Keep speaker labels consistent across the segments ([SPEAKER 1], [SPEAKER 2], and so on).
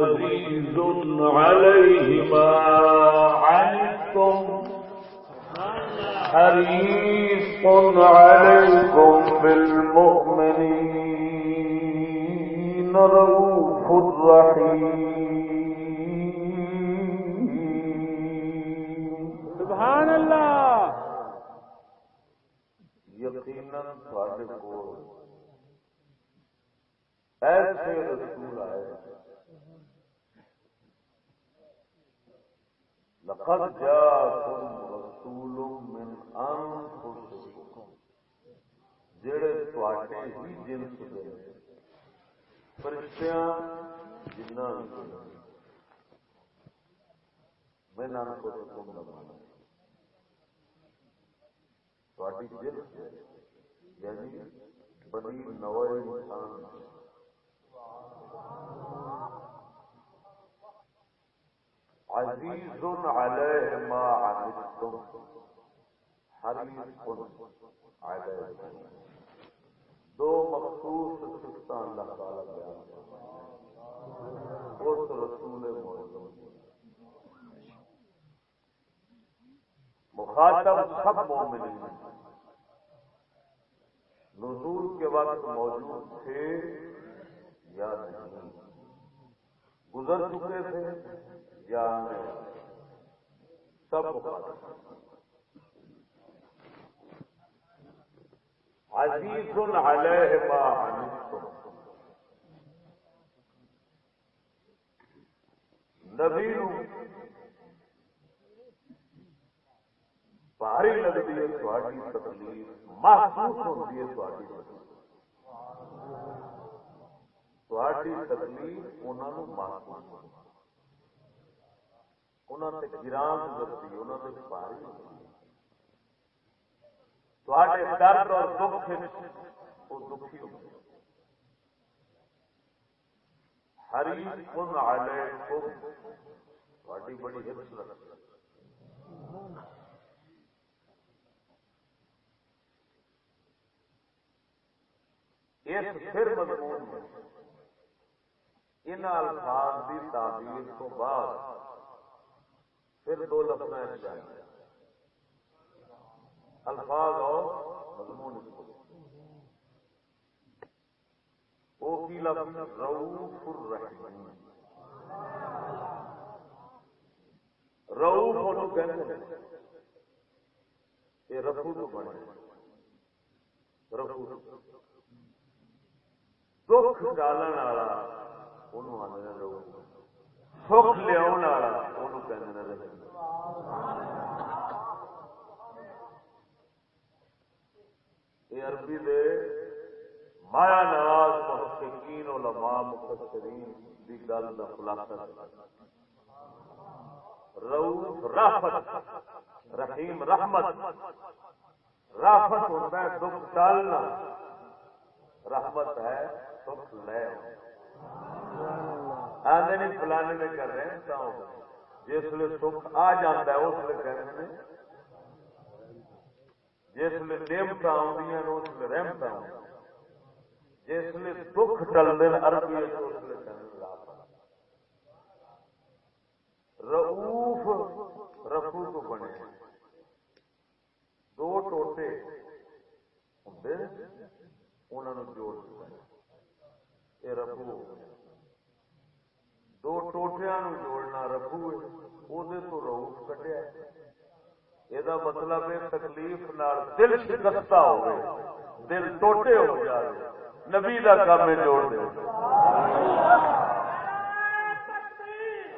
[SPEAKER 1] عزيز عليه ما عنتم حريص عليكم بالمؤمنين رؤوف رحيم.
[SPEAKER 2] سبحان
[SPEAKER 1] یقیناً تھوڑے کو ایسے رسول آئے لقد جاءكم رسول من انفسكم جڑے تواڈے ہی جنس دے فرشتیاں جناں میں نام کو حکم لگانا تواڈی جنس دے یعنی بنی نوے انسان۔ عزیز علیہ ما عنتم حریص علیہ دو مخصوص صفتاں اللہ تعالی بیان اس رسول معظم مخاطب سب مومنین۔ نزول کے وقت موجود تھے یا نہیں؟ گزر چکے تھے؟ یا سب عزیز علیہ ما نبی بھاری لگتی ہے تھوڑی تکلیف، محسوس ہوتی ہے تھوڑی تھوڑی تکلیف انہوں محسوس ہوتی انہوں نے گران گزرتی انہوں بھاری درد اور دکھ وہ دکھی ہو ہری کن آلے بڑی ہرس رکھتی اس پھر مضمون میں ان الفاظ کی تعبیر تو بعد پھر دو لفظ الفاظ اور مضمون وہ کی لفظ؟ روف الرحیم۔ روف انہوں کہتے ہیں، یہ رفو تو بنے رفو۔ دکھ ڈالن والا، انہوں آدھے روف سکھ لیا یہ عربی دے مایا نواز محققین، علماء، مفسرین دی گل دا خلاصہ۔ رؤوف رافت، رحیم رحمت۔ رافت ہوتا ہے، دکھ ڈالنا رحمت ہے سکھ لے آدھے نہیں فلانے میں کر رہے ہیں جس لیے سکھ آ جاتا ہے، اس لیے کہتے ہیں جس لیے نعمت آدی اس لیے رحمت آ جس لیے دکھ ٹلتے ہیں عربی اس لیے رؤوف رفو تو بنے دو ٹوٹے ہوں انہوں نے جوڑ دیا یہ رفو دو جوڑنا رکھو وہ تو روف کٹیا یہ مطلب ہے تکلیف نال دل شکستہ ہو گئے دل ٹوٹے ہو جائے نبی کا کام جوڑ دے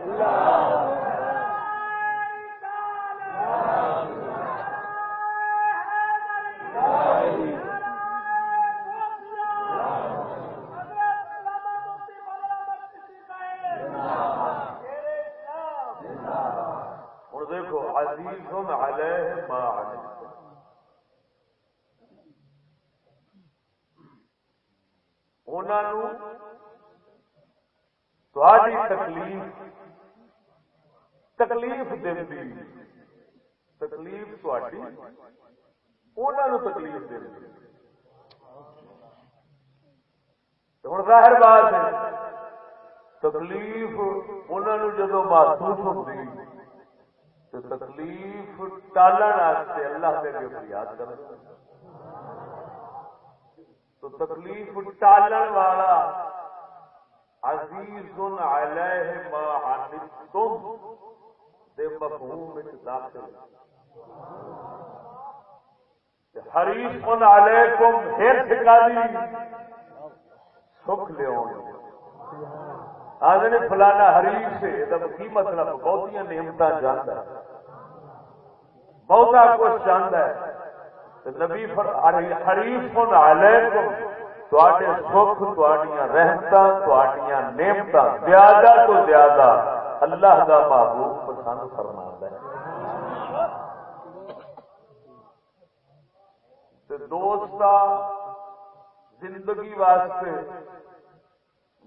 [SPEAKER 1] اللہ انہوں تھوڑی تکلیف تکلیف دینی۔ تکلیف تھوڑی انہوں تکلیف دینی۔ ہوں ظاہر بات ہے، تکلیف انہوں جدو محسوس ہوتی تو تکلیف ٹالن اللہ کے فریاد کر تو تکلیف ٹالن والا عزیز علیہ ما عنتم دے مفہوم وچ داخل حریف علیکم ہر ٹھکانی سکھ لے آدھے فلانا حریف سے کی مطلب بہت نعمت جانا ہے۔ بہتا کچھ چاہتا ہے۔ نبی یعنی حریف علیکم تے سکھ رحمت نعمت زیادہ تو زیادہ اللہ کا محبوب پسند فرما ہے۔ دوست زندگی واسطے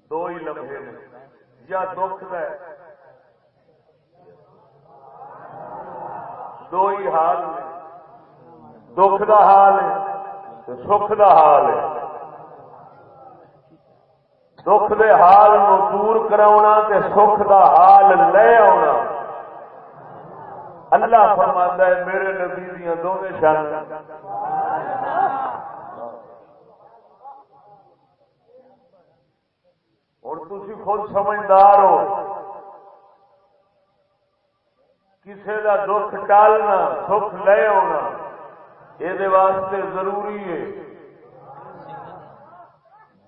[SPEAKER 1] دو ہی لمحے نے، یا دکھ ہے۔ دو ہی حال نے۔ دکھ کا حال ہے سکھ کا حال ہے دکھ دے حال نو دور کرا تے سکھ دا حال لے آنا اللہ فرماتا ہے میرے نبی دیا دونوں شان ہوں تھی خود سمجھدار ہو کسی کا دکھ ٹالنا سکھ لے آنا یہ واسطے ضروری ہے۔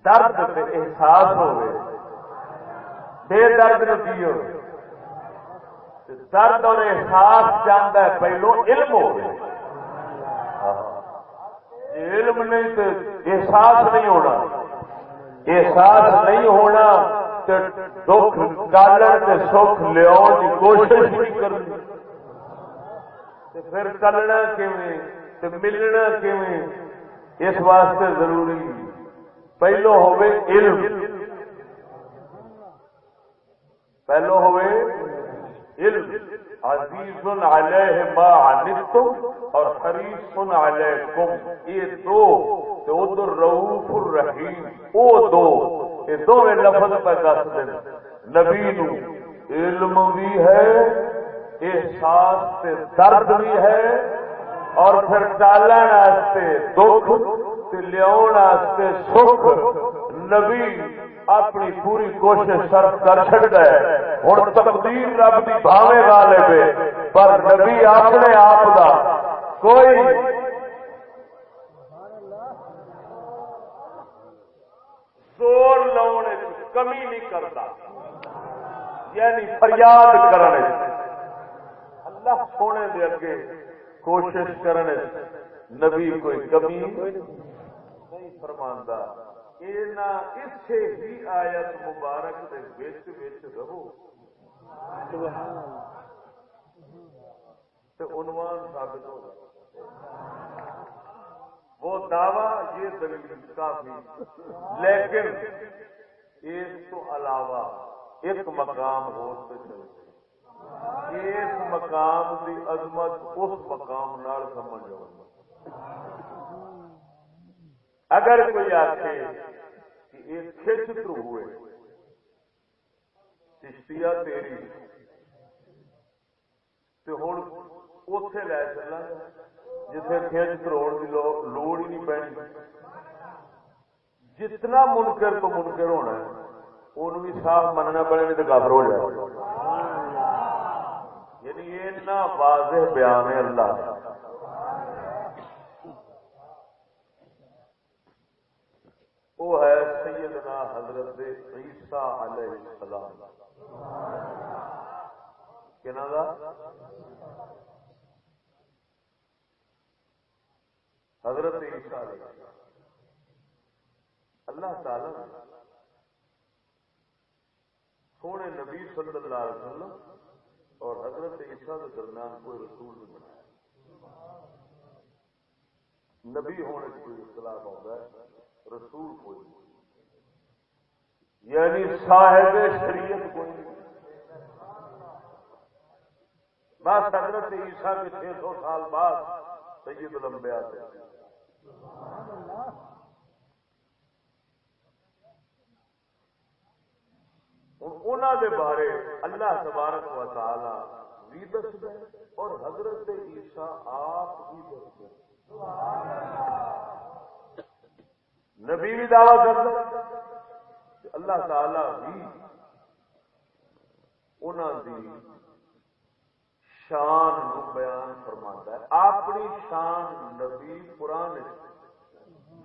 [SPEAKER 1] درد سے احساس ہو بے درد نتی ہو۔ درد اور احساس چاہتا ہے، پہلو علم ہو علم نہیں تو احساس نہیں ہونا۔ احساس نہیں ہونا تو دکھ ڈالن کے سکھ لیا کی کوشش نہیں کرنی۔ پھر چلنا کیون تو ملنا کیون اس واسطے ضروری پہلو ہوئے علم پہلو ہوئے علم عزیز علیہ ما عنتم اور حریص علیکم یہ دو تو ادھر رؤوف الرحیم او دو یہ دو لفظ پہ دس دن نبی نو علم بھی ہے احساس سے درد بھی ہے اور پھر ٹالن دکھ لیا سکھ نبی اپنی پوری کوشش صرف کر چکتا ہے۔ ہوں تقدیر رب کی بھاوے گا لے پر نبی اپنے آپ کا کوئی زور لاؤنے کمی نہیں کرتا یعنی فریاد کرنے۔ اللہ سونے دے اگے کوشش کرنے نبی کوئی کمی نہیں فرماندہ۔ اسے ہی آیت مبارک دے وچ وچ رہو۔ عنوان ثابت ہو۔ وہ دعوی یہ دلیل کافی۔ لیکن اس تو علاوہ ایک مقام ہو اس مقام کی عظمت اس مقام نال سمجھ اگر کوئی آخے کہ یہ کھچ ترو ہوئے چشتیا تیری تو ہوں اتے لے چلا جتنے کھچ تروڑ کی لوڑ ہی نہیں پینی جتنا منکر تو منکر ہونا ہے ان بھی صاف مننا پڑے نہیں تو گابر ہو جائے۔ یعنی یہ واضح بیان ہے اللہ کا۔ وہ ہے سیدنا حضرت عیسیٰ علیہ السلام۔ کہنا دا حضرت عیسیٰ علیہ السلام۔ اللہ تعالی سونے نبی صلی اللہ علیہ وسلم اور حضرت عیسیٰ کے درمیان کوئی رسول نہیں بنایا۔ نبی ہونے کی کوئی اختلاف ہوتا ہے، رسول کوئی نہیں۔ یعنی صاحب شریعت کوئی نہیں۔ بس حضرت عیسیٰ کے چھ سو سال بعد سید لمبے آتے انہوں دے بارے اللہ تبارک و تعالی بھی دس اور حضرت عیسیٰ آپ بھی دس نبی بھی دعوی کر اللہ تعالی بھی انہوں دی شان بیان فرما ہے۔ اپنی شان نبی قرآن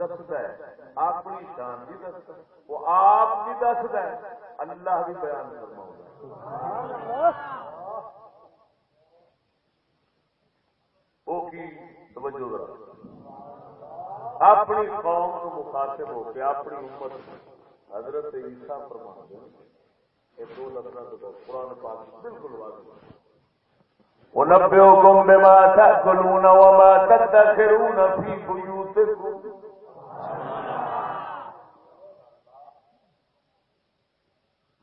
[SPEAKER 1] دستا ہے، اپنی شان بھی دستا وہ آپ بھی دستا ہے، اللہ بھی بیان فرما وہ کی؟ توجہ اپنی قوم کو مخاطب ہو کے اپنی امت حضرت عیسیٰ فرما یہ دو لفظ قرآن پاک بالکل واضح ونبئكم بما تأكلون وما تدخرون في بيوتكم۔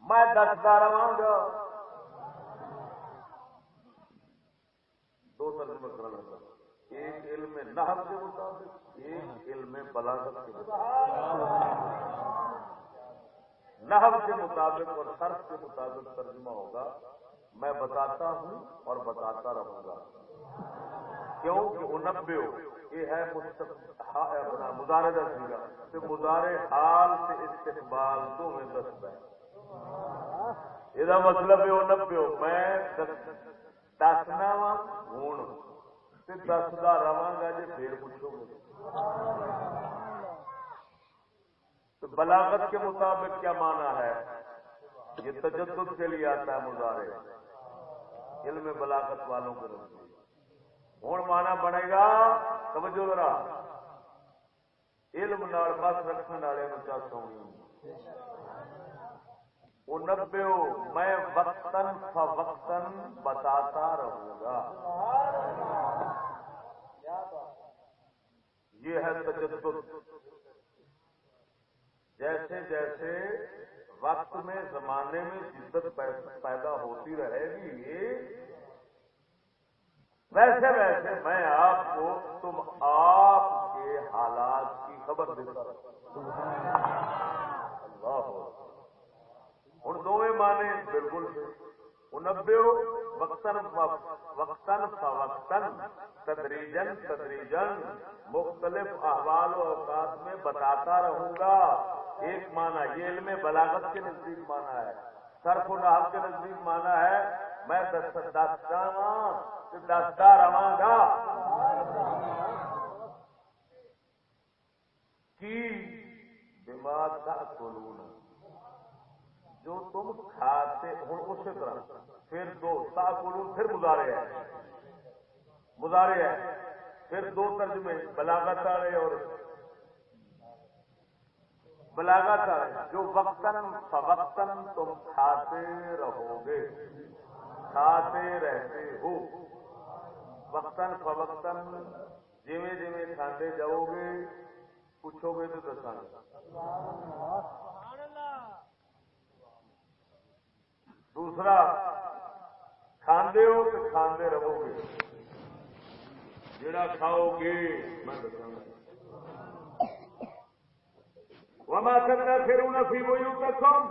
[SPEAKER 1] میں دستا رہا گا دو ترجمے کرنا لگا ایک علم نحب کے مطابق، ایک علم بلاغت کے مطابق۔ نحب کے مطابق اور صرف کے مطابق ترجمہ ہوگا۔ میں بتاتا ہوں اور بتاتا رہوں گا۔ کیوں کہ انبے یہ ہے اپنا مظاہرے کا سیگا مظاہرے حال سے استقبال تو میں دست ہے یہ مطلب ہے وہ انبے میں دسنا وا ہوں دستا رہا گا جی پھر پوچھو گے تو بلاغت کے مطابق کیا مانا ہے یہ تجدد کے لیے آتا ہے مظاہرے علم بلاغت والوں کے نزدیک ہوں مانا بنے گا سمجھو ذرا علم نال بس رکھنے والے چاہتا ہوں نبے میں وقتاً فوقتاً بتاتا رہوں گا۔ یہ ہے تجدد۔ جیسے جیسے وقت میں، زمانے میں شدت پیدا ہوتی رہے گی، ویسے ویسے میں آپ کو تم آپ کے حالات کی خبر دیتا اللہ۔ ہوں دو مانے بالکل انبے وقتاً وقتاً فوقتاً تدریجن تدریجن مختلف احوال و اوقات میں بتاتا رہوں گا۔ ایک مانا یہ علم بلاغت کے نزدیک مانا ہے سرف و نحب کے نزدیک مانا ہے۔ میں دستا رہا گا۔ کی؟ بیمار کا سولون جو تم کھاتے ہوں اسی طرح۔ پھر دو تا پھر مظاہرے ہیں مظاہرے ہیں پھر دو ترجمے، بلاغت والے اور بلاغت والے۔ جو وقتاً، فوقتاً تم کھاتے رہو گے کھاتے رہتے ہو۔ وقتاً، فوقتاً جیویں جیویں کھاتے جاؤ گے پوچھو گے تو دسا دوسرا، کھاندے ہو تو کھاندے رہو گے جڑا کھاؤ گے میں دساں۔ وما تدخرون في بيوتكم۔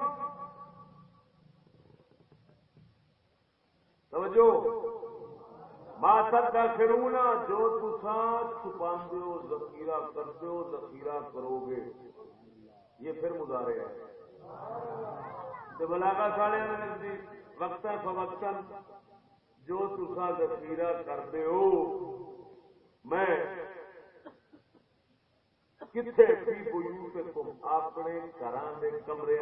[SPEAKER 1] توجہ۔ ما تدخرون جو تسا چھپاندے ہو، ذخیرہ کرتے ہو، ذخیرہ کرو گے یہ پھر مظاہرے ہے بلاگا ساڑے نزدیک وقتا فوقتاً جو تسا ذخیرہ کرتے ہو، میں کتنے بھی بویو تم اپنے گھر کے کمرے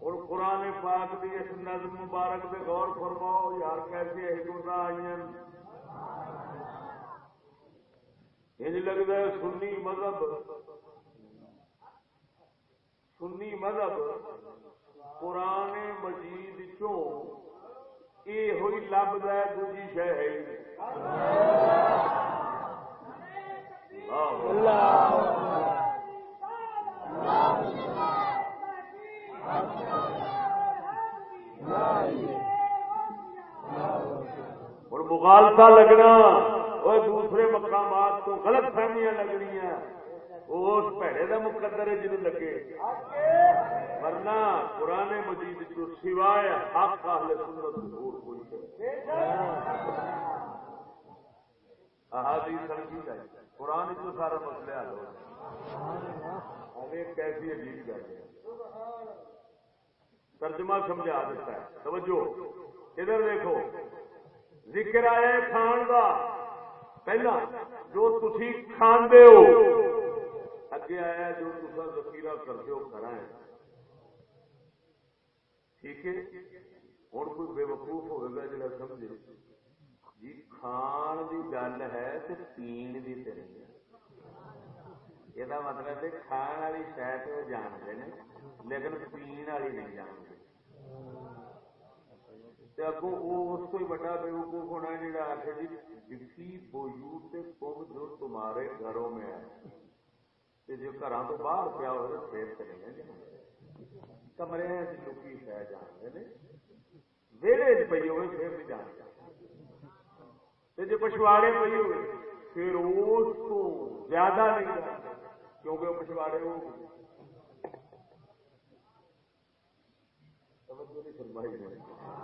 [SPEAKER 1] اور قرآن پاک کی اس نظم مبارک پہ غور فرماؤ، یار کیسے حکمت آئی یہ لگتا ہے سنی مذہب سنی مذہب قرآن مجید چوں یہ ہوئی لب ہے دوجی شہ ہے اور مغالتا لگنا اور دوسرے مقامات کو غلط فہمیاں لگنی ہیں۔ اس پیڑے کا مقدر ہے جنہوں لگے۔ ورنہ قرآن مجید جو سوائے حق اہل سنت اور کوئی احادیث سمجھی جائے۔ قرآن تو سارا مسئلہ حل ہو ہمیں کیسی عجیب کر ہے۔ ترجمہ سمجھا دیتا ہے۔ توجہ۔ ادھر دیکھو۔ ذکر آیا کھان کا پہلا، جو تھی کھانے ہو اگے آیا جو تصا ذخیرہ کرتے ہو کرا ہے۔ ٹھیک ہے؟ ہوں کوئی بے وقوف ہوگا جا سمجھے۔ جی کھان کی گل ہے تو پین کی تو نہیں یہ مطلب ہے کھان والی شاید وہ جانتے ہیں، لیکن پین والی نہیں جانتے۔ اگوں اس کو بڑا بے وقوف ہونا ہے جا آخر جی جسی بوجود سے کم جو تمہارے گھروں میں ہے۔ جو گھر تو باہر پیا ہو پھر چلے گئے کمرے لکی شہ جانتے ہیں ویڑے پی ہوئے پھر بھی جانتے جی پچھواڑے پی ہوئے پھر اس کو زیادہ نہیں جانتے کیونکہ پچھواڑے ہو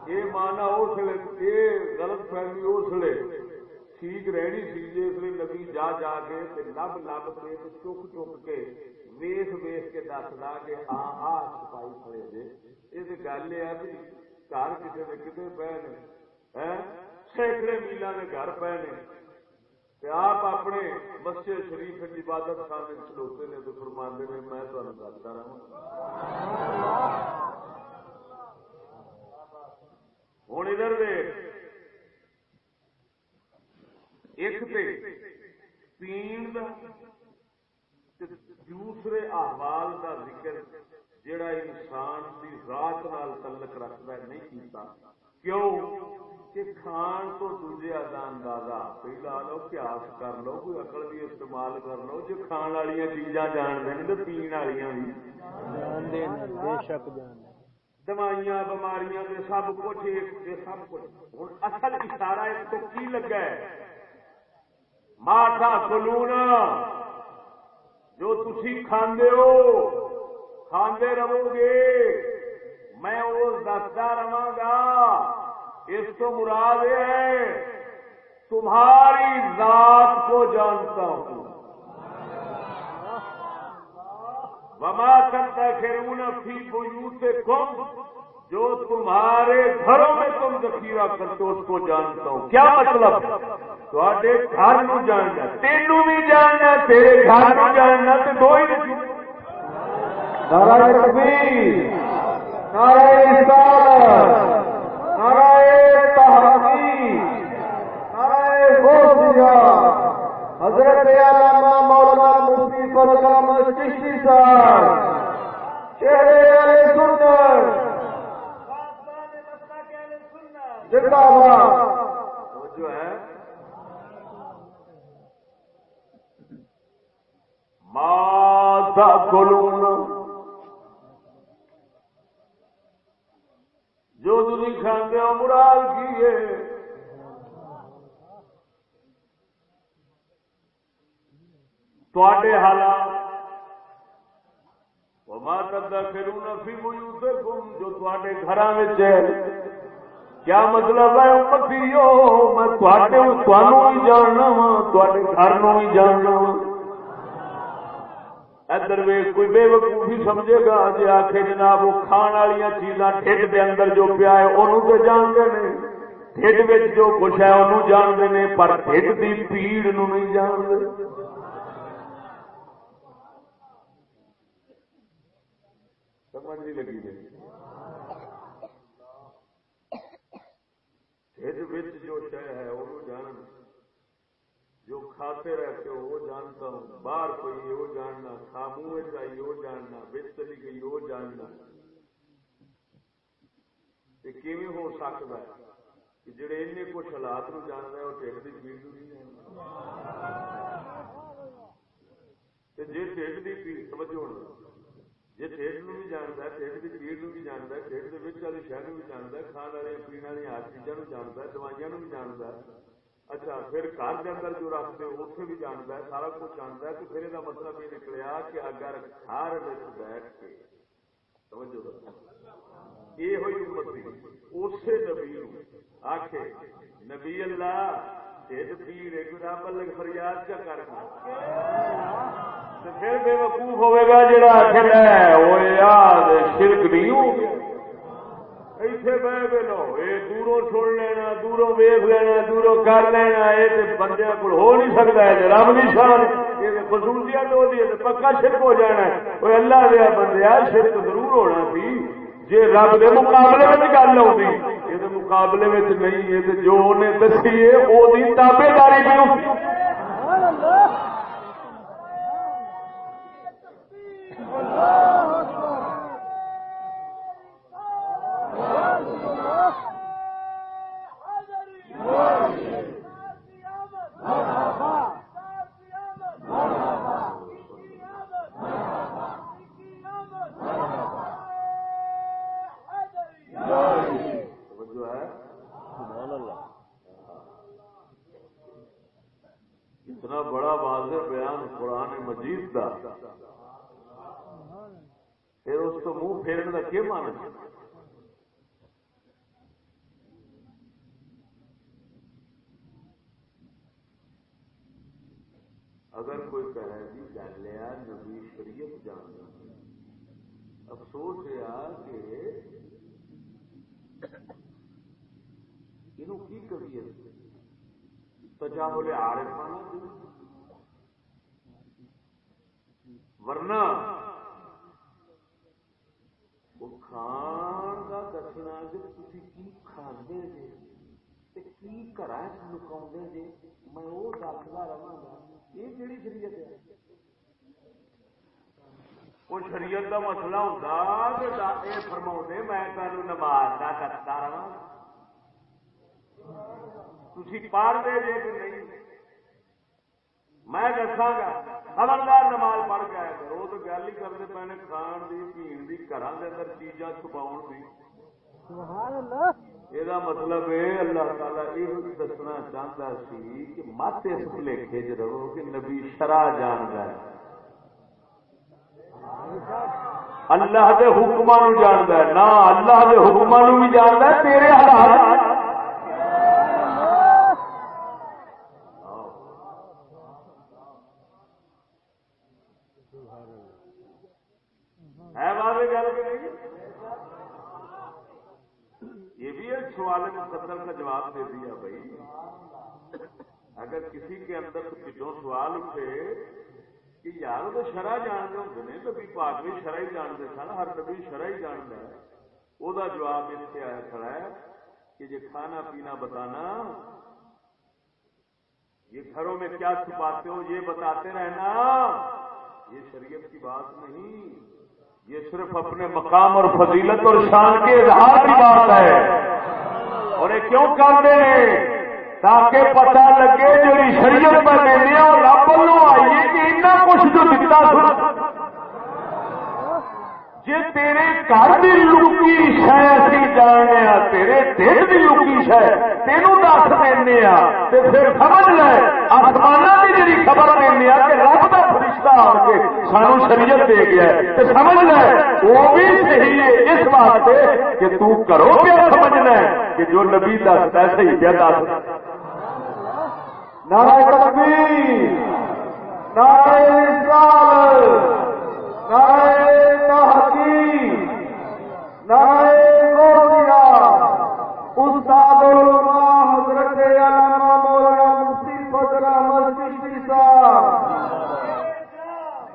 [SPEAKER 1] یہ مانا اس لیے یہ غلط فہمی اس لیے ٹھیک رہنی سی اس لیے نبی جا جا کے لب لب کے چک چک کے ویس ویس کے دسدا کہ ہاں آ چھپائی کھڑے جی یہ گل یہ ہے بھی گھر کسی نے کتنے پے نے سینکڑے میلوں کے گھر پے نے آپ اپنے مسجد شریف عبادت خانے کھلوتے نے تو فرماندے نے میں تمہیں دستا رہا ہوں ادھر ایک پین دوسرے احوال کا ذکر جڑا انسان کی رات نال تعلق رکھتا ہے نہیں کیتا۔ کیوں؟ کہ کھان تو دوجے کا اندازہ پہلا لو قیاس کر لو کوئی اقل بھی استعمال کر لو جو کھان والی چیزاں جان دیں تو پین والی بھی۔
[SPEAKER 2] بے شک جان
[SPEAKER 1] دوائیاں بماریاں دے سب کچھ سب کچھ۔ ہوں اصل اشارہ اس کو کی لگا ہے؟ ماٹا کلونا جو تھی کھاندے ہو کھاندے رہو گے میں وہ دستا رہا گا اس کو مراد ہے تمہاری ذات کو جانتا ہوں وما کرتا خیرون فی بیوت کم جو تمہارے گھروں میں تم ذخیرہ کرتے اس کو جانتا ہوں۔ کیا مطلب؟ تھوڑے گھر نو جاننا تینوں بھی جاننا تیرے گھر نو جاننا تو دو ہی نہیں نارا کبھی نارا نارا تحقی نارا بہت حضرت علامہ مولانا مفتی پر فرقام چشتی صاحب، چہرے والے زندہ باد۔ جو ہے ماتا کلون جو تھی کھانے مراد کی ہے؟ حالات۔ جو تے گھر کیا مطلب ہے میں جاننا وا گھر نو بھی جاننا وا ادھر کوئی بے وقوفی سمجھے گا جی آخ جناب وہ کھان والی چیزاں ٹھڈ کے اندر جو پیا ہے انہوں تو جانتے ہیں ٹھڈ جو کچھ ہے انہوں جانتے ہیں پر ٹھڈ کی پیڑ نو نہیں جانتے۔ سمجھ نہیں لگی جی میری جو شہ ہے وہ جان۔ جو کھاتے رہتے ہو وہ جانتا ہوں۔ باہر کوئی وہ جاننا خامو چاہیے وہ جاننا بچ چلی گئی وہ جاننا۔ کیون ہو سکتا ہے؟ کہ جڑے ان کچھ حالات نو جانتا ہے وہ ٹھیک کی پیڑ نہیں جی ٹھیک کی پیڑ ہونا۔ جی ٹھیک نو بھی جانتا ہے ٹھیک کی پیڑ نو بھی جانتا ہے ٹھیک کے والی شہر بھی جانتا ہے کھان والے پینے والی ہر چیزوں جانتا ہے دوائیاں بھی جانتا ہے اچھا پھر گھر کے اندر جو رکھتے اتنے بھی جانتا ہے سارا کچھ جانتا ہے تو پھر یہ مطلب یہ نکلیا کہ اگر گھر بیٹھ کے یہ ہوئی امتی اسی نبی آخ نبی اللہ پیر فریاد کیا کر پھر بے وقوف ہوئے گا جڑا آخر وہ یاد شرک نہیں ہو گیا ایتھے بہ لو دوروں چھوڑ لینا دوروں ویخ لینا دوروں کر لینا بندے کو ہو نہیں سکتا ہے رب کی شان یہ خصوصیت ہو پکا شرک ہو جانا ہے اللہ دیا بندے شرک ضرور ہونا سی جی رب کے مقابلے میں گل ہوتی مقابلے میں نہیں ہے جو انہیں دسی ہے وہ تابے داری بھی اتنا بڑا واضح بیان قرآن مجید کا پھر اس کو منہ پھیرنے کا کیا مان اگر کوئی کہے جی جان لیا نبی شریعت جان افسوس یہ کہ کی کبھی تجاہل عارفانہ ورنہ وہ کھان کا دسنا کہ تھی کی کھانے جی کی گھر لکا جی میں وہ دستا رہا یہ کہڑی شریعت ہے؟ وہ شریعت کا مسئلہ ہوتا کہ فرما میں تمہیں نماز کا کرتا رہا تھی پڑھ دے جے کہ نہیں میں دساگا خبردار نماز پڑھ کے آیا کرو تو گل ہی کرتے پے نے کھان کی پین کی گھر کے اندر چیزاں چھپاؤ کی یہ مطلب ہے اللہ تعالیٰ یہ دسنا چاہتا سی کہ مت اس بھلے چ رہو کہ نبی شرح جان ہے اللہ کے حکمان جانتا ہے۔ نہ اللہ کے حکمان بھی جانتا ہے، تیرے حالات۔ مقدر کا جواب دے دیا بھائی۔ اگر کسی کے اندر کچھ سوال اٹھے کہ یار تو شرح جانتے ہوں نے نبی پاک بھی شرح ہی جانتے سن، ہر نبی شرح ہی جانتا ہے۔ وہ جواب اس سے آیا کھڑا ہے کہ یہ کھانا پینا بتانا، یہ گھروں میں کیا چھپاتے ہو، یہ بتاتے رہنا۔ یہ شریعت کی بات نہیں، یہ صرف اپنے مقام اور فضیلت اور شان کے اظہار کی بات ہے۔ اور یہ کیوں کرتے ہیں؟ تاکہ پتا لگے جی شریعت پر لینے اور رب لو آئیے کہ اتنا جی تیرے گھر کی لوکی شہ اسی جاننے تیرے دل کی لوکی شہ تینوں دس دینا پھر سمجھ لے آسمان کی جی خبر دینا کہ رب کا فرشتہ آ کے سانو شریعت دے گیا تو سمجھ لے، وہ بھی صحیح ہے اس واسطے کہ تو کرو کیا سمجھنا کہ جو نبی دستا ہے صحیح کیا دس۔ نارائ تکبیر نارائ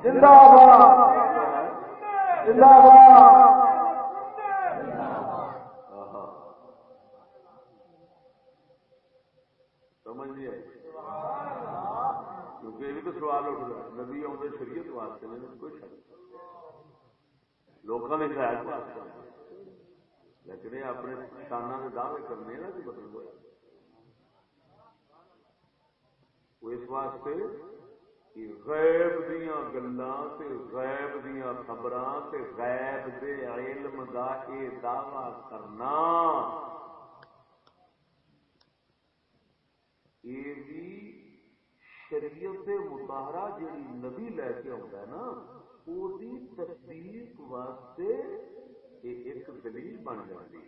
[SPEAKER 1] زندہ باد زندہ باد سوال اٹھ گیا نبی آدھے شریعت واسطے کوئی شک لوگوں نے خیال واسطے لیکن یہ اپنے شانہ کے دعوے کرنے نا کہ مطلب وہ اس واسطے کہ غیب دیا گلا غیب دیا خبر غیب دے علم دا یہ دعوی کرنا۔ یہ بھی شریعت متحرہ جیڑی نبی لے کے آتا ہے نا وہ تصدیق واسطے ایک دلیل بن جاتی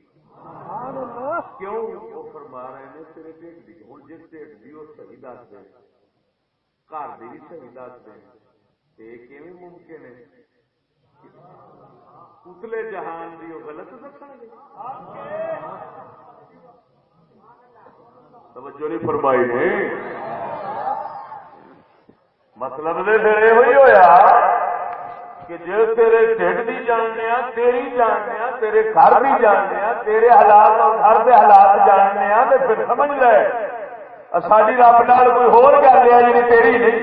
[SPEAKER 1] کیوں؟ وہ فرما رہے ہیں تیرے ٹھیک دی ہوں جس ٹھیک دی وہ صحیح دس دیں گھر بھی صحیح دس دیں ممکن ہے؟ اتلے جہان دی وہ غلط دسیں گے۔ توجہ نہیں فرمائی نے۔ مطلب دے پھر یہ ہوا کہ جو تیرے ٹھڈ بھی جاننے تیری جاننے تیرے گھر بھی جاننے تیرے حالات اور گھر کے حالات جاننے تو پھر سمجھ لے ساری رب نال کوئی ہور گل ہے جی تیری نہیں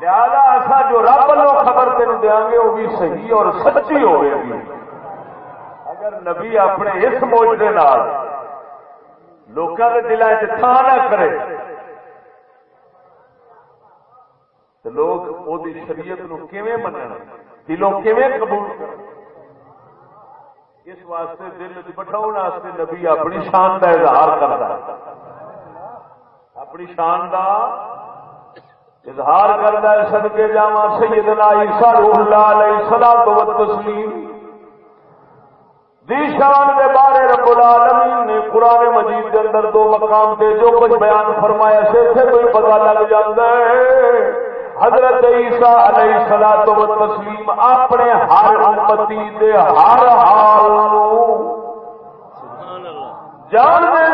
[SPEAKER 1] لہذا اصا جو رب لو خبر تین دیا گے وہ بھی صحیح اور سچی ہوئے گی اگر نبی اپنے اس موجے لوگوں کے دلان چ نہ کرے تو لوگ وہ شریعت نو من دلوں قبول کر اس واسطے دل بٹھاؤ واسطے نبی اپنی شان کا اظہار کرتا اپنی شان کا اظہار کرتا ہے سدکے جا سیدنا عیسیٰ روح اللہ علیہ السلام تو تسلیم۔ دی شان کے بارے رب العالمین نے قرآن مجید کے اندر دو مقام سے جو کچھ بیان فرمایا سے کوئی پتا لگ جاتا ہے۔ حضرت عیسیٰ علیہ سلا و تسلیم اپنے ہر امتی دے ہر حال جان دے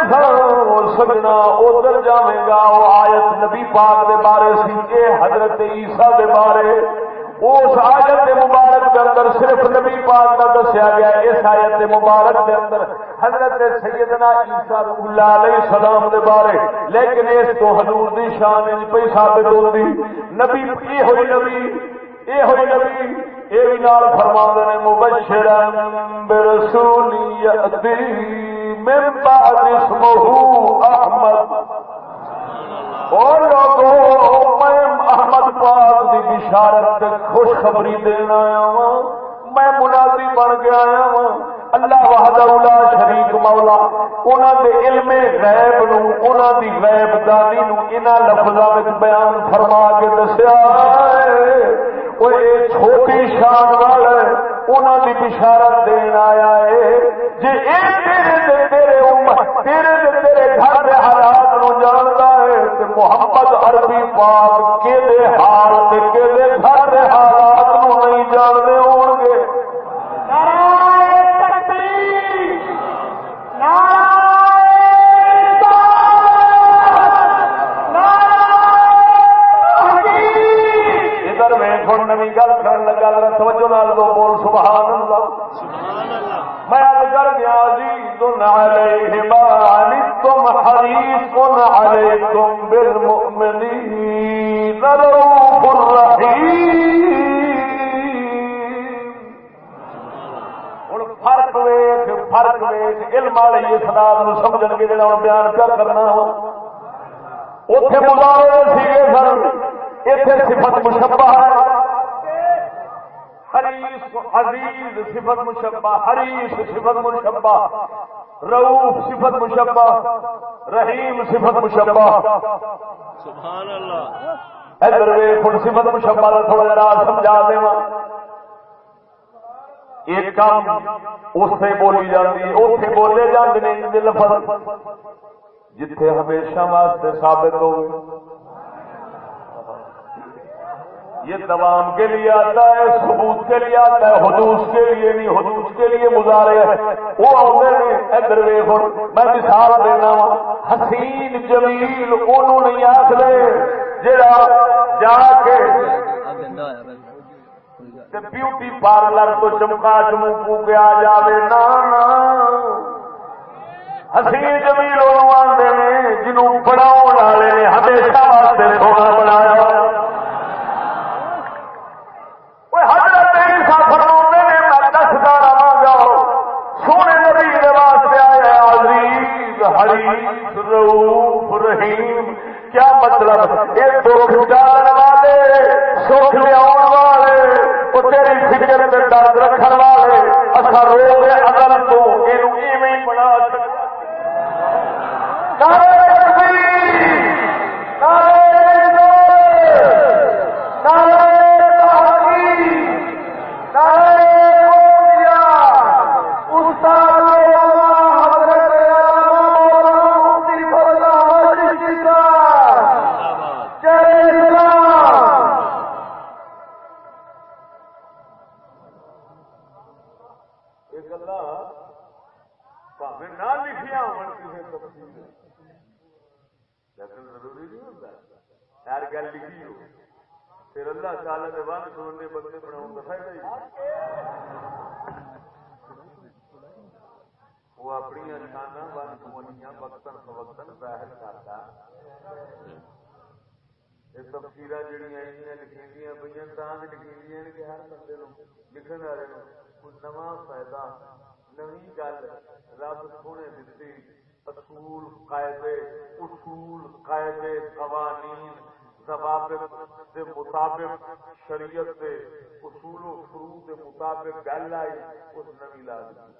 [SPEAKER 1] سجنا ادھر جائے گا، وہ آیت نبی پاک دے بارے سی حضرت عیسیٰ دے بارے اس آیت مبارک کے اندر صرف نبی پاک کا دسیا گیا اس آیت مبارک کے اندر حضرت سیدنا عیسیٰ اللہ علیہ السلام دے بارے، لیکن اس تو حضور دی شان پہ ثابت ہوتی نبی یہ ہوئی نبی یہ ہوئی نبی یہ بھی نال فرما نے مبشر برسولی من بعد اسمہ احمد۔ اور لوگوں میں احمد پاک دی بشارت خوشخبری دینا آیا ہوں۔ میں منادی بن کے آیا ہوں۔ اللہ وحدہ اولا شریک مولا انہوں دے علم غیب نو انہوں دی غیب دانی نو انہاں لفظاں وچ بیان فرما کے دسیا وہ چھوٹی شان والا انہوں دی بشارت دین آیا ہے۔ جی تیرے تے تیرے امت، تیرے تے تیرے گھر کے حالات اللہ جڑا بیان کیا کرنا اتے مظاہرے سیگے سن اتنے صفت مشبہ حریص عزیز صفت مشبہ حریص صفت مشبہ صفت مشبہ رحیم صفت مشبہ۔ سبحان اللہ۔ ادھر صفت مشبہ تھوڑا سمجھا دے ایک کام اس بولی جاتی ہے اتنے بولے جاتے لفظ جتھے ہمیشہ واسطے ثابت ہو یہ دوام کے لیے آتا ہے، ثبوت کے لیے آتا ہے، حدوث کے لیے نہیں، حدوث کے لیے مظاہرے وہ آتے ادھر میں مثال دینا وا، حسین جمیل انہوں نہیں آخر جا جا کے بیوٹی پارلر تو چمکا چمکو کے آ جائے نا حسین جمیل آتے ہیں جنوں بناؤ والے نے، ہمیشہ واسطے سونا بنایا۔ سونے نبی واسطے آیا عزیز، حریف روف رحیم۔ کیا مطلب؟ یہ دکھ ڈالنے والے سکھ لیا والے وہ تیری فکر میں درد رکھنے والے اصا رو گے اگر تو یہ بنا سکتے گلا پہ نہ لکھیا ہو کسی لیکن ضروری نہیں ہوتا ہر گل لکھی ہو پھر اللہ تعالی کے ون سننے بندے بناؤ کا فائدہ ہی وہ اپنی شانہ ون سمنیاں وقتاً فوقتاً ظاہر کرتا یہ تفصیل جہیا لکھی پہ تاں لکھی کہ ہر بندے لکھن والے کوئی نواں فائدہ نوی گل رب سونے دیتی اصول قاعدے اصول قاعدے قوانین ضوابط کے مطابق شریعت کے اصول و فرو کے مطابق گل آئی اس نوی لا دی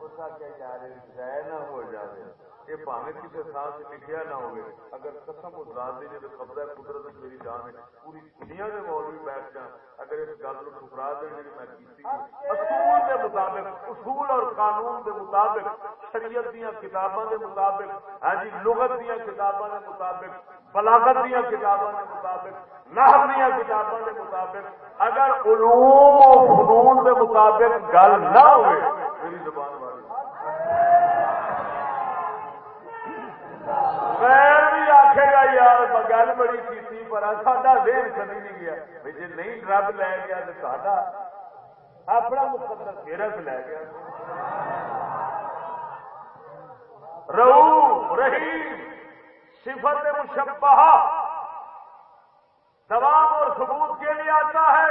[SPEAKER 1] اس کا کیا جا رہے نہ ہو جائے یہ پاوے کسی تھان لکھیا نہ ہوگی اگر قسم اس رات کی جب قبضہ قدرت میری جان ہے پوری دنیا کے مولوی بیٹھ جان اگر اس گل کو ٹھکرا دیں جی میں کی اصول کے مطابق اصول اور قانون کے مطابق شریعت دیا کتابوں کے مطابق ہاں جی لغت دیا کتابوں کے مطابق بلاغت دیا کتابوں کے مطابق نحو دیا کتابوں کے مطابق اگر علوم و فنون کے مطابق گل نہ ہوئے میری زبان والی غیر بھی آخے گا یار گل بڑی کی پر ساڈا دیر چلی نہیں گیا بھائی جی نہیں رب لے گیا تو ساڈا اپنا مقدر فیرت لے گیا رو رحیم صفت مشبہ دوام اور ثبوت کے لیے آتا ہے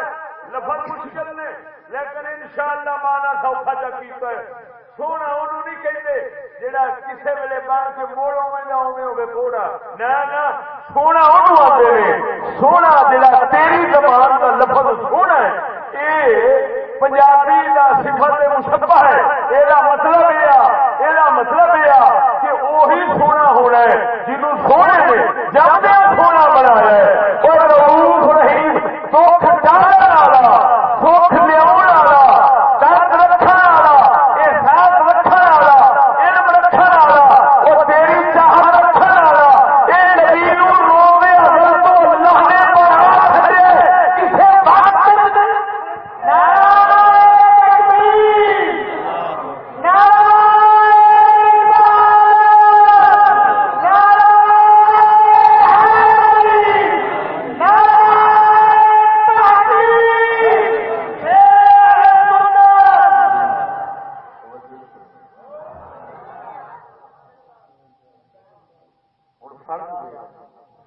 [SPEAKER 1] لفظ مشکل نے لیکن انشاءاللہ مانا سوکھا جا کیتا ہے سونا انہوں نہیں کہتے جہاں کسی ویلے بان کے موڑ ہوئے ہوئے ہوگے کوڑا نہ سونا انہوں آتے ہیں سونا جہاں تیری زبان کا لفظ سونا ہے یہ پنجابی کا سفر مشبہ ہے یہ مطلب یہ یہ مطلب یہ کہ وہی سونا ہونا ہے جنہوں سونے نے جب سونا بنایا ہے اور روح رحیم سکھ ڈالنے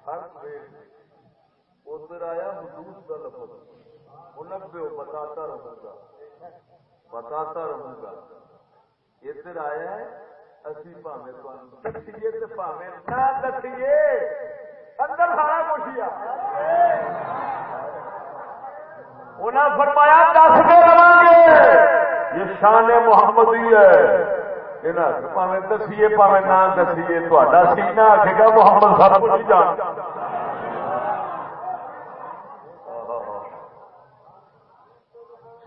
[SPEAKER 1] ہر پیڑ ادھر آیا حدود کا لفظ۔ منبے بتاتا رہوں گا۔ بتاتا رہوں گا۔ ادھر آیا ہے، اسی پاوے دسیے تو پاوے نہ دسیے اندر سارا کچھ ہی انہیں فرمایا، دس کے رہا گے۔ یہ شان محمدی ہے۔ پاوے دسیے پاوے نہ دسیے تا سینا آخے گا محمد صاحب نہیں جانتا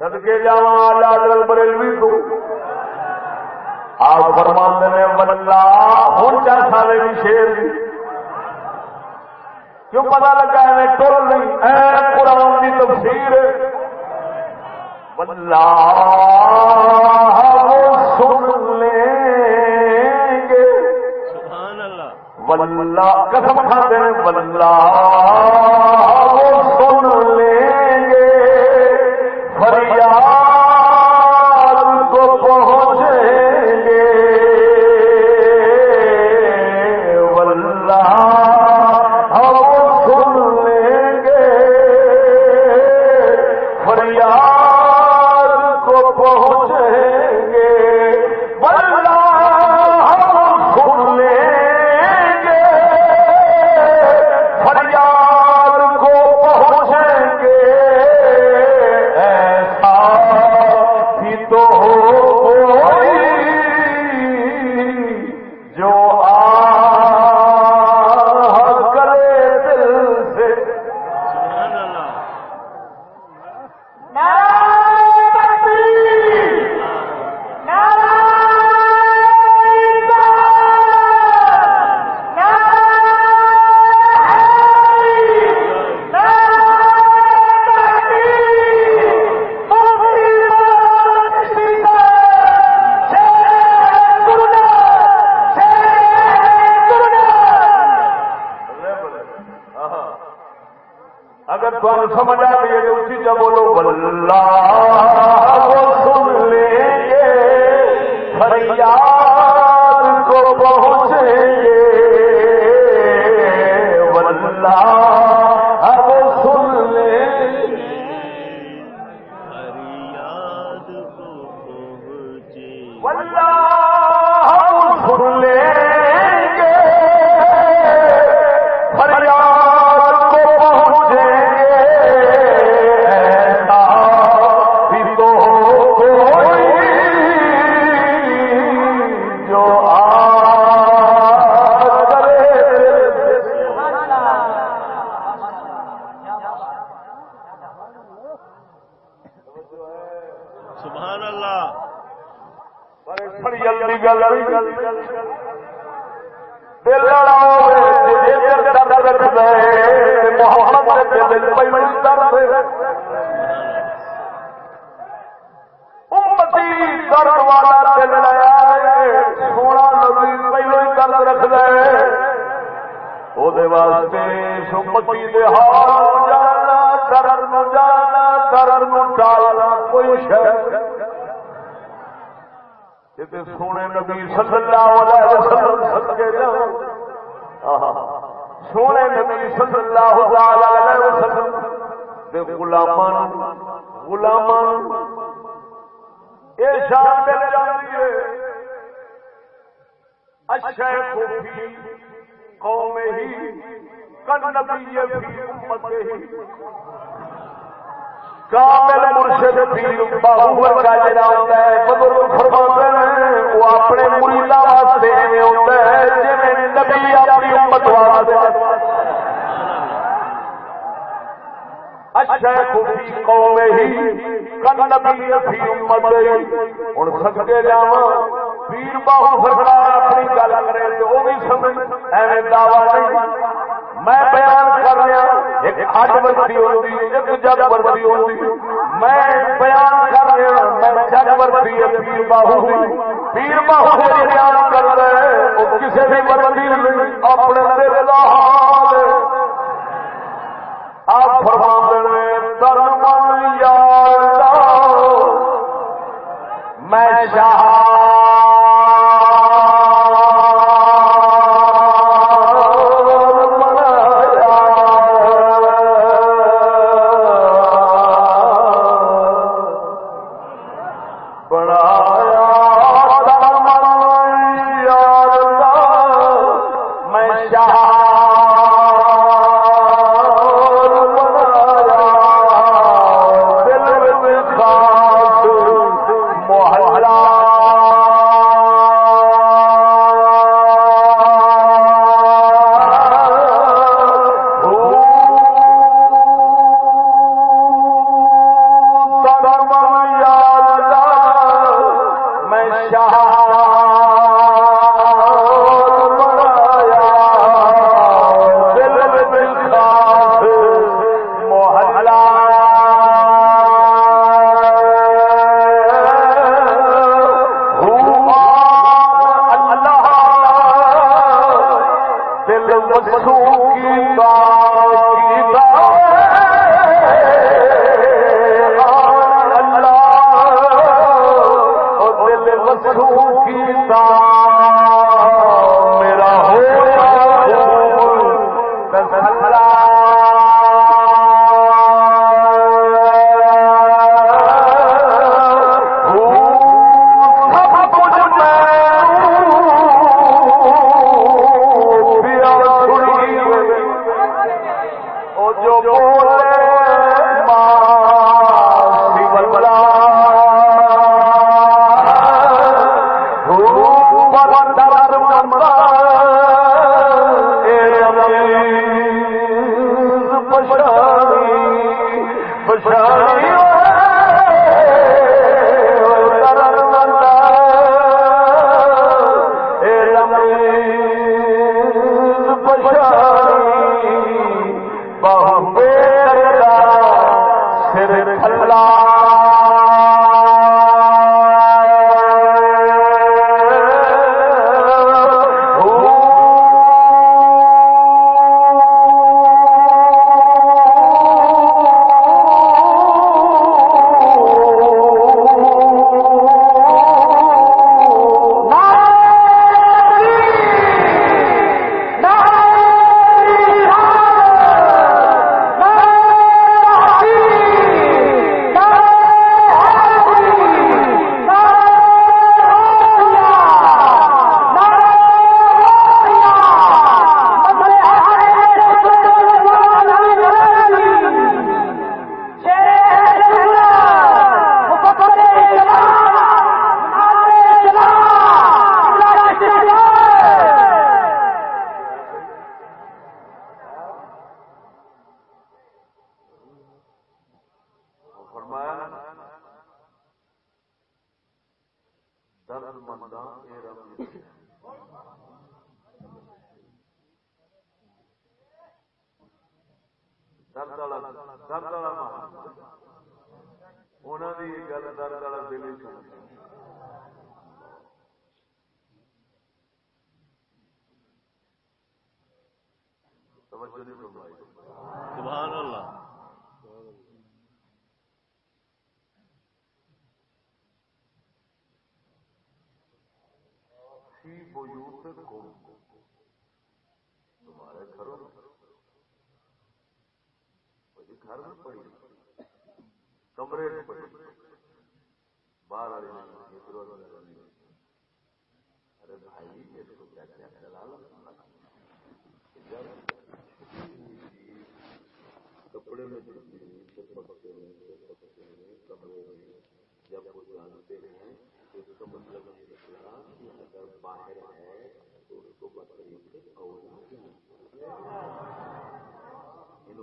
[SPEAKER 1] سدکے جا لال بریلوی تو آپ فرماند نے ولہ ہوں چار سالے بھی شیر دی کیوں پتا لگا ہے ٹول نہیں اے قرآن کی تفسیر ولہ ولہ قسم کھاتے ہیں ولہ سن۔ نعرہ صلی اللہ علیہ وسلم صدقے جاؤں سونے نبی صلی اللہ علیہ وسلم دے غلامان غلامان اے شان دے جاندی ہے اچھے خوبی قوم ہی، کن نبی فی امت ہی۔ کامل مرشد پیر باہو ورگا جڑا ہوندا ہے، بزرگ فرماتے ہیں، وہ اپنے واسطے ہے نبی اپنی امت واسطے۔ اچھا سکتے پیر باہو
[SPEAKER 3] سرکار اپنی
[SPEAKER 1] گل کرے وہ بھی سمجھ، ایویں نہیں۔ میں بیان کر رہا ایک اج وردی ہوندی ایک جگ وردی ہوندی میں بیان کر رہا میں جگ وردی پیر باہو پیر باہو بیان کر رہا وہ کسی بھی وردی نہیں، اپنے دل دا حال آپ فرمان دے درمان یار میں شاہ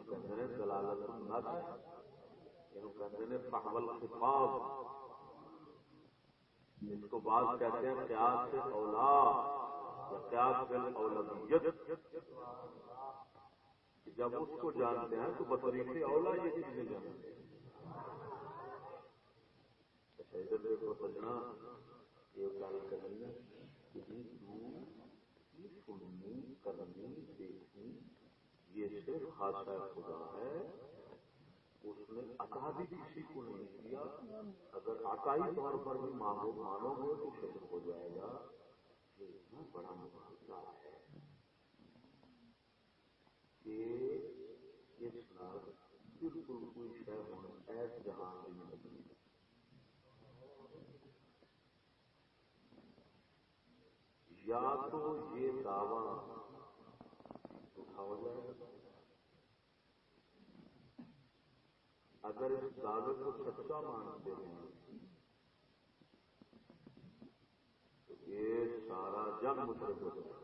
[SPEAKER 1] یہ کہتے دلالت نس یہ کہتے ہیں پہول خفاظ اس کو بعض کہتے ہیں قیاس سے اولاد یا قیاس سے اولادیت جب اس کو جانتے ہیں تو بطریق اولا یہ چیزیں جانتے۔ ہیں ادھر دیکھو سجنا یہ گل کرنی سننی کرنی یہ صرف خاصہ خدا ہے، اس نے عطا بھی کسی کو نہیں کیا اگر عطائی طور پر بھی مانگو مانو گے تو شکر ہو جائے گا۔ یہ اتنا بڑا مقابلہ ہے کہ اس نال بالکل کوئی شہ ہونا ایس جہان کی نہیں یا تو یہ دعوی اٹھاؤ جائے۔ گا اگر اس دعوے کو سچا مانتے ہیں، تو یہ سارا جگ مطلب ہو جائے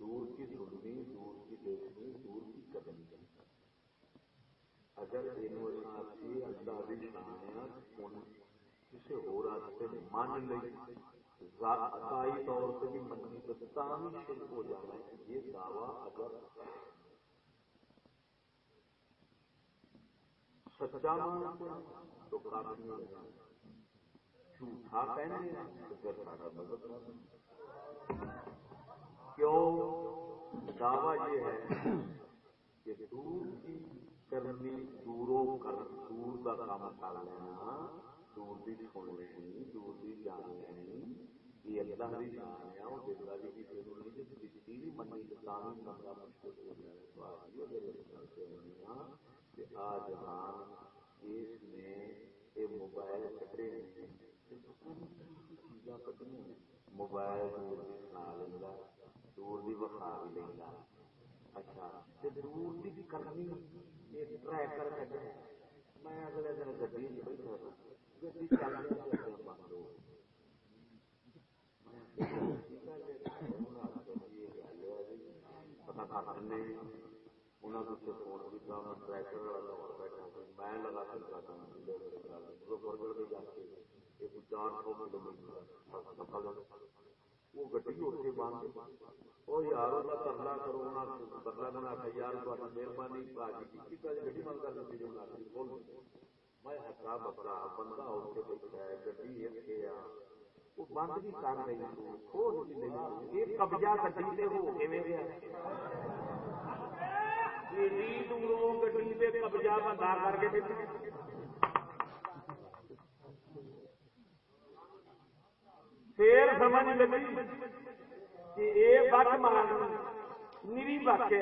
[SPEAKER 1] دور کی سننی، دور کی دیکھنی، دور کی قدم اگر یہ اندازی شانے کسی ہو راستے مان لئی عقائی طور سے بھی منی تو تاہم شرک ہو جانا ہے۔ یہ دعویٰ اگر سچا مانتے تو کافی ہو جھوٹا کہنے تو پھر سارا مدد کیوں؟ دعویٰ یہ ہے کہ دور کی کرنی، دوروں کر دور کا کام کر لینا، دور کی سن لینی، دور کی جان لینی، یہ اللہ بھی جان ہے اور دلہ بھی کسی کو نہیں جس کسی بھی منی کسان بندہ مشکل ہو جائے تو آج یہ آج اس یہ موبائل کٹے ہیں۔ چیزاں موبائل دور کی سنا لینا دور بھی لینا اچھا دور کی کرنی یہ ٹریکر میں اگلے دن گڈی بیٹھا گڈی چل بند ہو۔ پتا کر انہوں نے فون کیا میں ٹریکٹر والا بیٹھا میں لگا سکتا تھا مظفر گڑھ جا کے ایک چار سو کلو میٹر وہ گڈی اتنے باندھ وہ یار وہ ترلا کرو ترلا بنا کے یار مہربانی باجی گڈی بند کر دیتی میں ہکا بکرا بندہ اتنے بیٹھا ہے گڈی اتنے آ وہ بند بھی کر رہی کھول یہ قبضہ گڈی سے ہو کے گیا جی، جی، قبضہ بندہ کر کے پھر سمجھ لگی کہ یہ بک مان نیری بک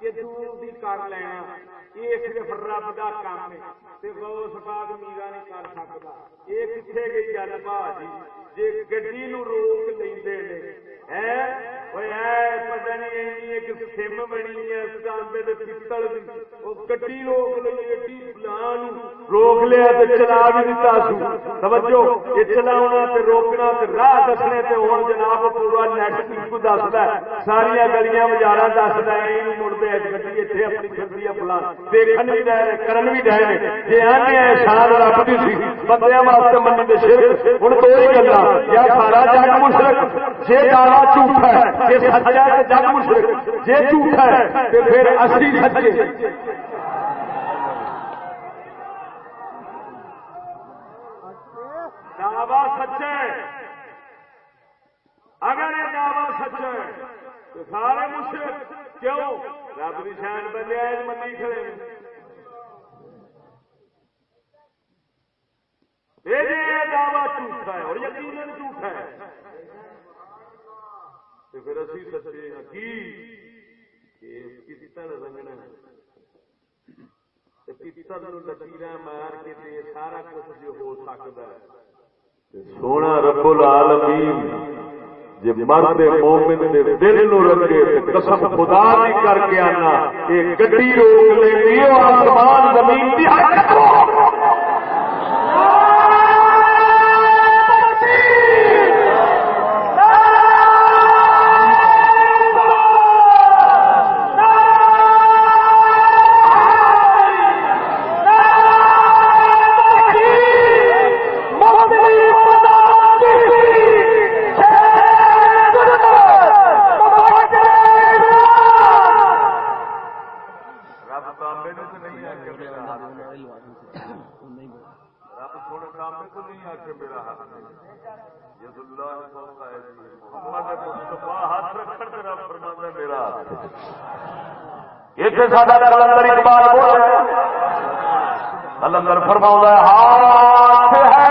[SPEAKER 1] کہ دور کر لینا، یہ صرف رب کا کام ہے۔ غوث پاک میرا نہیں کر سکتا۔ یہ کتنے گئی گل بھاجی جی گڈی نو روک لے پتا نہیں ایک سم بنی ہے پتل کی گڈی روک لئی روک لیا چلا بھی دیتا سو۔ یہ چلاونا تے روکنا تے راہ دسنے تے جناب پورا نیٹ دستا ہے۔ ساریا گلیاں بازار دستا ہے یہ اپنی چلتی ہے دیکھن ڈے کرن ڈے آنے شان رب سی واسطے دے ہی گلا یا سارا جگ دعوا جھوٹا ہے سچا جگ جھوٹا ہے پھر سچے دعوا سچے اگر یہ دعوا سچا ہے تو سارے مشرق کیوں؟ رب کی شان بندے منی کھڑے یہ دعوی جھوٹا ہے اور یقین جھوٹا ہے۔ تو پھر اسی سچے کی رنگنا پتر لکیر مار کے سارا کچھ جو ہو سکتا ہے۔ سونا رب العالمین جی مرد مومن دے دل نو رکھے قسم خدا دی کر کے آنا یہ گڈی روک لیں آسمان زمین دی کلندر اقبال بول رہے کلندر فرما ہاتھ ہے۔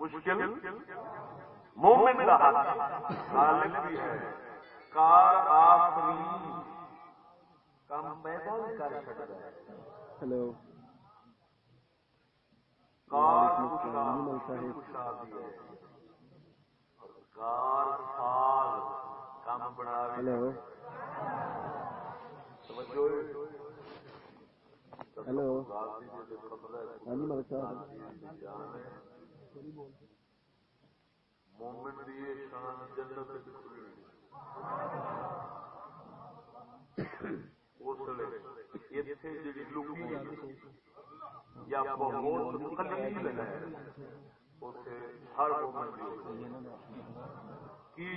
[SPEAKER 1] مشکل؟ مومن کا غالب بھی ہے۔ کار آفری کام پیدا بھی کر سکتا ہے۔
[SPEAKER 2] ہلو۔
[SPEAKER 1] کار کشا بھی ہے۔ کار سال کام بنا
[SPEAKER 2] ہلو۔ ہلو۔ ہاں جی ملک صاحب
[SPEAKER 1] مومن دی شان جنت اس لیے ایتھے جڑی لوکی یا بہت قلیل ہے، اوتھے ہر مومن کی؟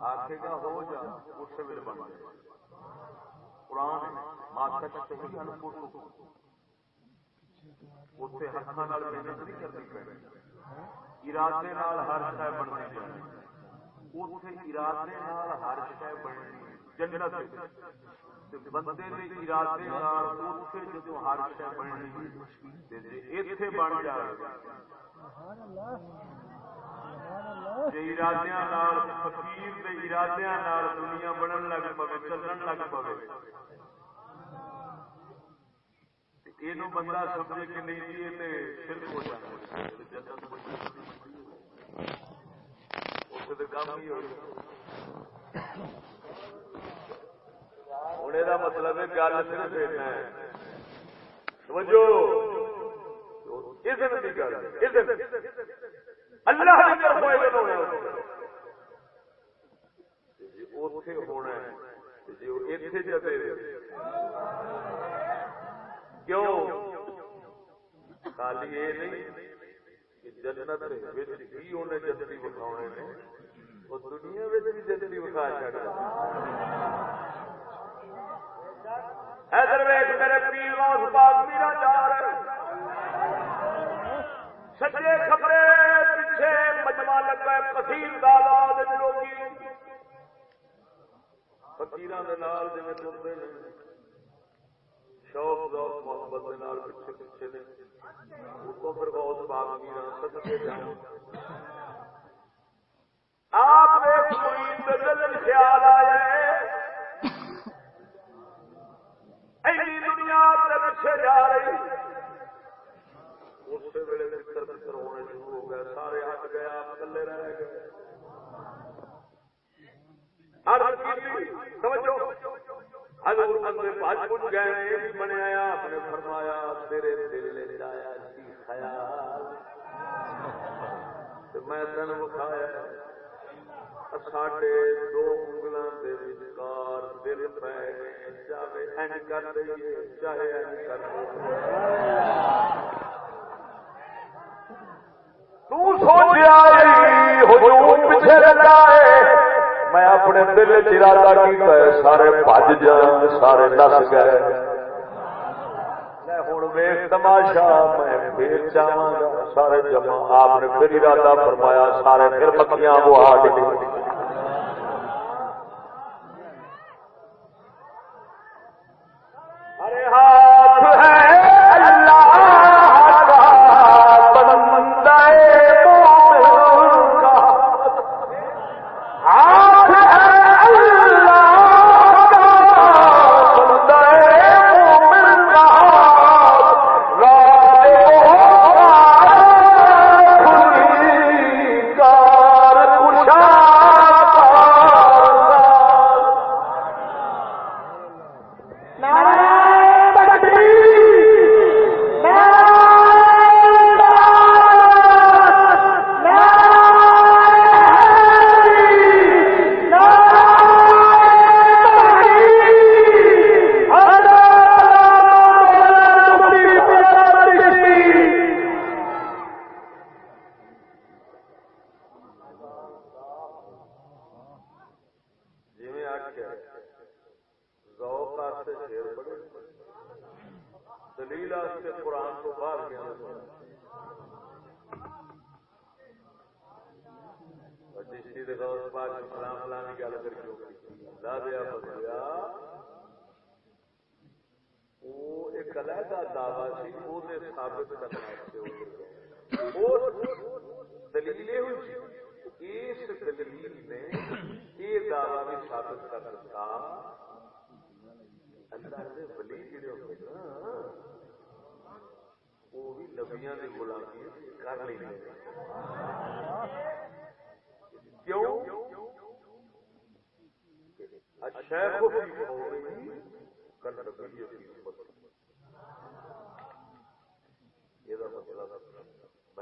[SPEAKER 1] آخے گا ہو جا، اس ویل بن جائے قرآن ماسک اتنے ہاتھوں محنت نہیں۔ کرنی پڑی ارادے ہر شہ بننی چاہیے اتنے ارادے ہر شہ بننی جنت بندے ارادے اتنے جدو ہر شہ بننی اتے بن جائے۔ ارادیا فکیر کے ارادیا دنیا بنن لگ پے چلن لگ پے یہ بندہ سمجھے کہ نہیں جی یہ شرک ہو جائے اسے کام ہی ہو ہوں یہ مطلب ہے گل صرف ہے سمجھو اللہ کیوں خالی یہ نہیں جنت ہی انہیں جنتی بکھاؤنے نے وہ دنیا بھی جنتی بکھا چڑھ ادھر میرے پیر روز پاک میرا جا رہے سچے خبرے پیچھے مجمع لگا کثیر دالات لوگی فکیر جی چلتے ہیں شوق ذوق محبت پیچھے پیچھے نے۔ اتوں پھر بہت پاک میرا سچے جاؤ۔ آپ خیال آیا دنیا پیچھے جا رہی، اسی ویلے متر متر ہونے شروع ہو گئے، سارے ہٹ گئے، آپ کلے رہ گئے۔ گئے یہ بھی بنیا آپ نے فرمایا، تیرے دل لے جی خیال۔ میں ساڈے دو انگلوں کے وچکار دل پہ چاہے این کر دئیے چاہے این کر پیچھے میں اپنے دل چرادہ کیتا ہے، سارے بج جان، سارے دس گئے۔ ہوں تماشا، میں پھر سارے آپ نے پھر ارادہ فرمایا، سارے پھر وہ آ گئی ہاں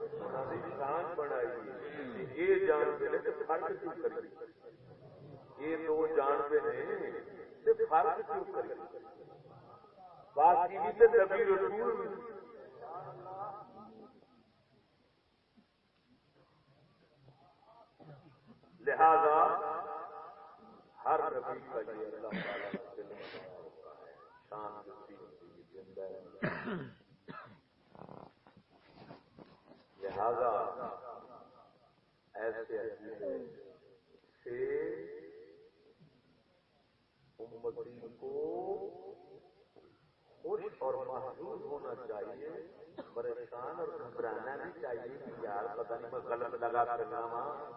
[SPEAKER 1] سانج بنائی یہ جانتے ہیں کہ فرق کیوں کریے یہ دو جانتے ہیں کہ فرق کیوں کریے باقی بھی نبی رسول لہذا ہر نبی کا یہ اللہ تعالیٰ شان ہوتی ہے زندہ ہے لہذا ایسے عقیدے سے امتی کو خوش اور محسوس ہونا چاہیے، پریشان اور گھبرانا بھی چاہیے کہ یار پتہ نہیں میں غلط لگا کرنا وہاں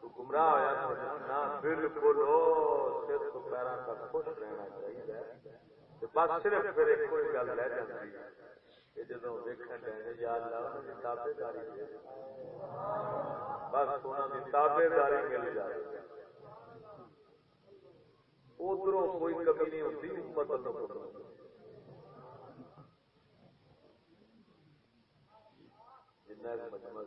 [SPEAKER 1] تو گمراہ ہوا نہ، بالکل ہو سر خوش رہنا چاہیے۔ بس صرف پھر ایک کوئی گل رہ جاتی ہے۔ جدو دیکھنے لگے یا اللہ انہوں نے تابے داری دے بس انہوں نے تابے داری مل جائے ادھر کوئی کمی نہیں ہوتی امت اللہ جنہیں مجمع